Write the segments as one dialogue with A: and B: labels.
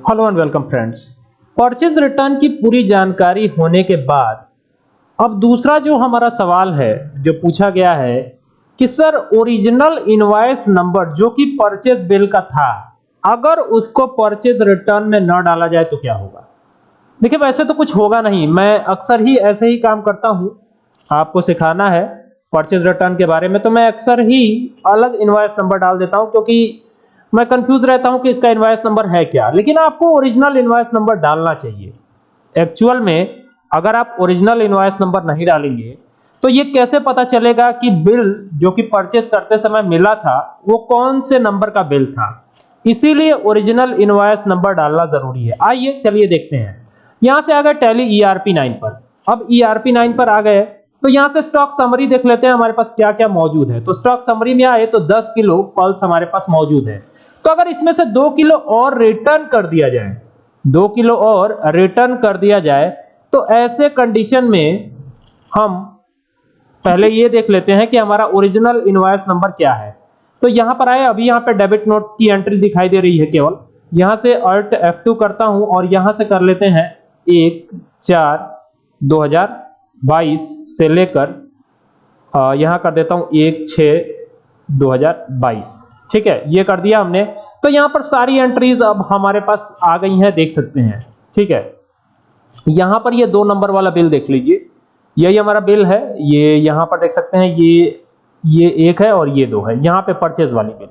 A: Hello and welcome friends purchase return की पूरी जानकारी होने के बाद, अब दूसरा जो हमारा सवाल है, जो पूछा गया है कि सर ओरिजिनल इनवॉइस नंबर जो कि परचेज बिल का था, अगर उसको परचेज रिटर्न में न डाला जाए तो क्या होगा? देखिए, वैसे तो कुछ होगा नहीं। मैं अक्सर ही ऐसे ही काम करता हूँ। आपको सिखाना है परचेज रिटर्न के बारे में तो मैं अक्सर ही अलग इनवॉइस नंबर डाल देता हूँ, क्योंकि मैं कंफ्यूज रहता हूँ कि इसका इनवॉइस नंबर है क्या। लेकिन आपको ओरिजिनल इनवॉइस नंबर डालना चाहिए। एक्चुअल में अगर आप ओरिजिनल इनवॉइस नंबर नहीं डालेंगे तो ये कैसे पता चलेगा कि बिल जो कि परचेज करते समय मिला था, वो कौन से नंबर का बिल था? इसीलिए ओरिजिनल इनवॉइस नंबर डालना ज़रूरी है। आइए, चलिए देखते हैं। यहाँ से आ गए टैली ईआरपी 9 पर। अब ईआरपी 9 पर आ गए। तो यहाँ से स्टॉक समरी देख लेते हैं, हमारे पास क्या क्या मौजूद है। तो स्टॉक समरी में आए तो 10 किलो पल्स हमारे पास मौजूद है। तो अगर इसमें से दो किलो और रिटर्न कर दिया जाए, दो किलो और रिटर्न कर दिया जाए तो ऐसे कंडीशन में हम पहले ये देख लेते हैं कि हमारा ओरिजिनल इनवॉइस नंबर क्या है। तो यहाँ पर आए अभी यहाँ पे डेबिट नोट की एंट्री दिखाई दे रही है केवल। यहाँ से अल्ट F2 करता हूँ और यहाँ से कर लेते हैं एक, चार 2022 से लेकर यहाँ कर देता हूँ एक, छ 2022 ठीक है, ये कर दिया हमने। तो यहाँ पर सारी एंट्रीज अब हमारे पास आ गई हैं, देख सकते हैं। ठीक है, यहाँ पर ये दो नंबर वाला बिल देख लीजिए। यही हमारा बिल है, ये यहाँ पर देख सकते हैं, ये ये एक है और ये दो है। यहाँ पे परचेज वाली बिल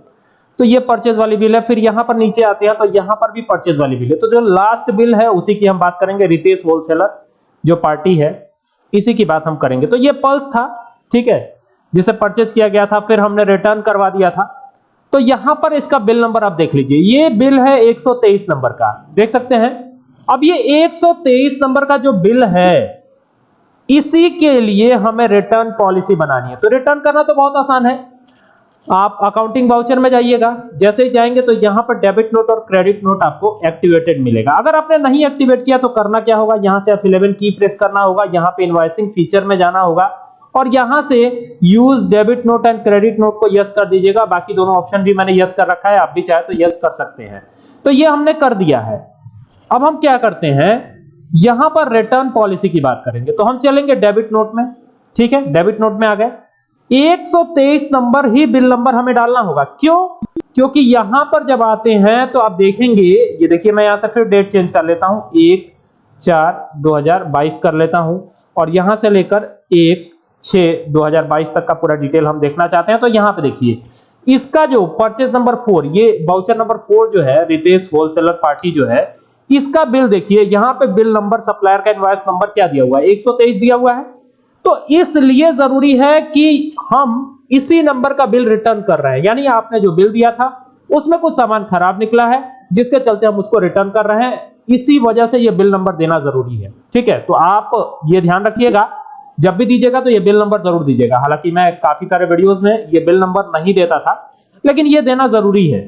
A: तो ये परचेज वाली बिल है, फिर यहाँ पर नीचे आते हैं तो यहाँ पर भी परचेज वाली बिल है। तो जो लास्ट बिल है, उसी की हम बात करेंगे, रितेश होलसेलर जो पार्टी है, इसी की बात हम करेंगे। तो ये पल्स था, ठीक है, जिसे परचेज किया गया था, फिर हमने रिटर्न करवा दिया था। तो यहाँ पर इसका बिल नंबर आप देख लीजिए। ये बिल है 123 नंबर का। देख सकते हैं? अब ये 123 नंबर का जो बिल है, इसी के लिए हमें रिटर्न पॉलिसी बनानी है। तो रिटर्न करना तो बहुत आसान है। आप अकाउंटिंग वाउचर में जाइएगा। जैसे ही जाएँगे तो यहाँ पर डेबिट नोट और क्रेडिट नोट आपको एक्टिवेटेड मिलेगा। अगर आपने नहीं एक्टिवेट किया तो करना क्या होगा? यहाँ से F11 की प्रेस करना होगा। यहाँ पे इनवॉइसिंग फीचर में जाना होगा। और यहाँ से use debit note and credit note को यस कर दीजिएगा। बाकी दोनों ऑप्शन भी मैंने यस कर रखा है। आप भी चाहे तो यस कर सकते हैं। तो ये हमने कर दिया है। अब हम क्या करते हैं? यहाँ पर रिटर्न पॉलिसी की बात करेंगे। तो हम चलेंगे डेबिट नोट में। ठीक है? डेबिट नोट में आ गए। 123 नंबर ही बिल नंबर हमें डालना होगा। क्यों? क्योंकि यहाँ पर जब आते हैं तो आप देखेंगे, ये देखिए मैं यहाँ से फिर डेट चेंज कर लेता हूँ। एक चार 2022 कर लेता हूँ। और यहाँ से लेकर एक छ 2022 तक का पूरा डिटेल हम देखना चाहते हैं तो यहाँ पे देखिए। इसका जो परचेज नंबर फोर ये बाउचर नंबर फोर जो है, रितेश होलसेलर पार्टी जो है, इसका बिल देखिए, यहाँ पे बिल नंबर सप्लायर का इनवॉइस नंबर क्या दिया हुआ है? 123 दिया हुआ है। तो इसलिए ज़रूरी है कि हम इसी नंबर का बिल रिटर्न कर रहे हैं। यानी आपने जो बिल दिया था, उसमें कुछ सामान खराब निकला है, जिसके चलते हम उसको रिटर्न कर रहे हैं। इसी वजह से ये बिल नंबर देना ज़रूरी है। ठीक है तो आप ये ध्यान रखिएगा। जब भी दीजिएगा तो ये बिल नंबर ज़रूर दीजिएगा। हालाँकि मैं काफ़ी सारे वीडियोस में ये बिल नंबर नहीं देता था, लेकिन ये देना ज़रूरी है।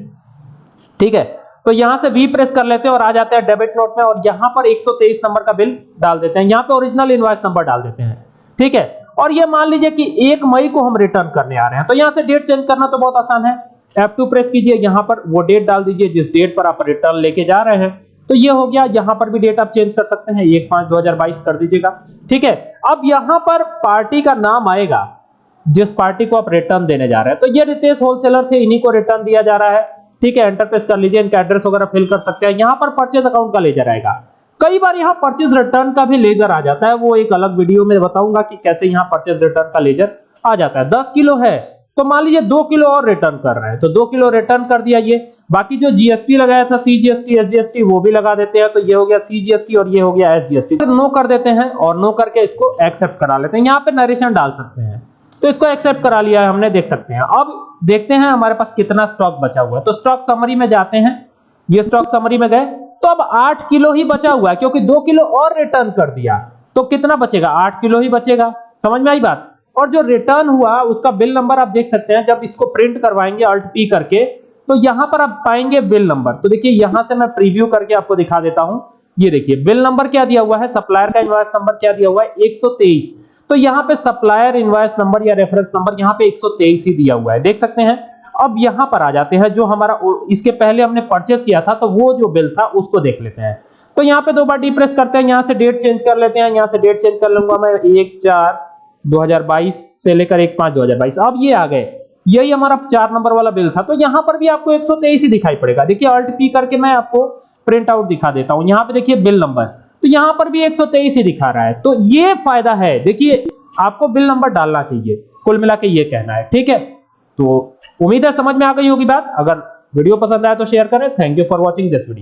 A: ठीक है? तो यहाँ से वी प्रेस कर लेते हैं और आ जाते हैं डेबिट नोट में और यहाँ पर 123 नंबर का बिल डाल देते हैं। यहाँ पे ओरिजिनल इनवॉइस नंबर डाल देते हैं। ठीक है? और ये मान लीजिए कि एक मई को हम रिटर्न करने आ रहे हैं। तो यहाँ से डेट चेंज करना तो बहुत आसान है। F2 प्रेस कीजिए, यहाँ पर वो डेट डाल दीजिए जिस डेट पर आप रिटर्न लेके जा रहे हैं। तो ये हो गया, यहाँ पर भी डेट आप चेंज कर सकते हैं एक पाँच दो हज़ार बाईस कर दीजिएगा, ठीक है? अब यहाँ पर पार्टी का नाम आएगा, जिस पार्टी को आप रिटर्न देने जा रहे हैं तो ये रितेश होलसेलर थे, इन्हीं को रिटर्न दिया जा रहा है, ठीक है? एंटर प्रेस कर लीजिए, इनका एड्रेस वगैरह फिल कर सकते हैं, यहाँ पर परचेज अकाउंट का लेजर आएगा। कई बार यहाँ परचेज रिटर्न का भी लेजर आ जाता है, वो एक अलग वीडियो में बताऊँगा कि कैसे यहाँ परचेज रिटर्न का लेजर आ जाता है। 10 किलो है तो मान लीजिए दो किलो और रिटर्न कर रहे हैं। तो दो किलो रिटर्न कर दिया ये। बाकी जो जीएसटी लगाया था सीजीएसटी एसजीएसटी वो भी लगा देते हैं। तो ये हो गया सीजीएसटी और ये हो गया एसजीएसटी तो नो कर देते हैं और नो करके इसको एक्सेप्ट करा लेते हैं। यहाँ पे नरेशन डाल सकते हैं। तो इसको एक्सेप्ट करा लिया है, हमने देख सकते हैं। अब देखते हैं हमारे पास कितना स्टॉक बचा हुआ है। तो स्टॉक समरी में जाते हैं। ये स्टॉक समरी में गए। तो अब आठ किलो ही बचा हुआ है, क्योंकि दो किलो और रिटर्न कर दिया। तो कितना बचेगा? आठ किलो ही बचेगा। समझ में आई बात? और जो रिटर्न हुआ, उसका बिल नंबर आप देख सकते हैं, जब इसको प्रिंट करवाएँगे अल्ट पी करके तो यहाँ पर आप पाएँगे बिल नंबर तो देखिए, यहाँ से मैं प्रीव्यू करके आपको दिखा देता हूँ। ये देखिए बिल नंबर क्या दिया हुआ है? सप्लायर का इनवॉइस नंबर क्या दिया हुआ है? 123 तो यहाँ पे सप्लायर इनवॉइस नंबर या रेफरेंस नंबर यहाँ पे 123 ही दिया हुआ है। देख सकते हैं। अब यहाँ पर आ जाते हैं, जो हमारा इसके पहले हमने परचेस किया था तो वो जो बिल था, उसको देख लेते हैं। तो यहाँ पे दो बार डिप्रेस करते हैं, यहाँ से डेट चेंज कर लेते हैं, यहाँ से डेट चेंज कर लूँगा मैं, एक, चार 2022 से लेकर एक पाँच 2022 अब ये आ गए। यही हमारा चार नंबर वाला बिल था। तो यहाँ पर भी आपको 123 ही दिखाई पड़ेगा। देखिए अल्ट पी करके मैं आपको प्रिंट आउट दिखा देता हूँ। यहाँ पे देखिए बिल नंबर तो यहाँ पर भी 123 ही दिखा रहा है। तो ये फ़ायदा है। देखिए, आपको बिल नंबर डालना चाहिए। कुल मिला के ये कहना है। ठीक है? तो उम्मीद है समझ में आ गई होगी बात। अगर वीडियो पसंद आया तो शेयर करें। Thank you for watching this video